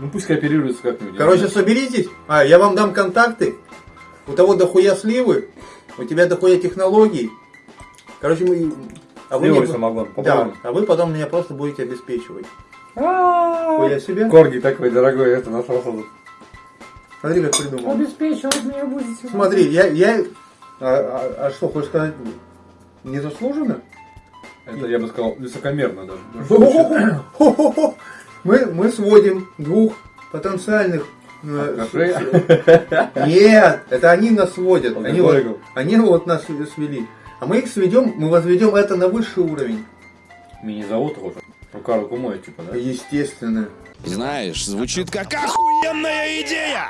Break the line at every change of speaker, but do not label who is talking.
Ну пусть кооперируются как-нибудь.
Короче, соберитесь. А, я вам дам контакты. У того дохуя сливы, у тебя дохуя технологий. Короче, мы... А
Сливовый
мне-
самогон,
Да, а вы потом меня просто будете обеспечивать. Хуя себе.
Корги такой дорогой, это нашелся. тут.
Смотри, как придумал.
Обеспечивать меня будете.
Смотри, я... я... А, а- а что, хочешь сказать, незаслуженно?
Это, я бы сказал, высокомерно даже.
Мы, мы сводим двух потенциальных... э, с- Нет, это они нас сводят. Они вот, они вот нас свели. А мы их сведем, мы возведем это на высший уровень.
Меня зовут уже. Рука руку моет, типа, да?
Естественно.
Знаешь, звучит как охуенная идея!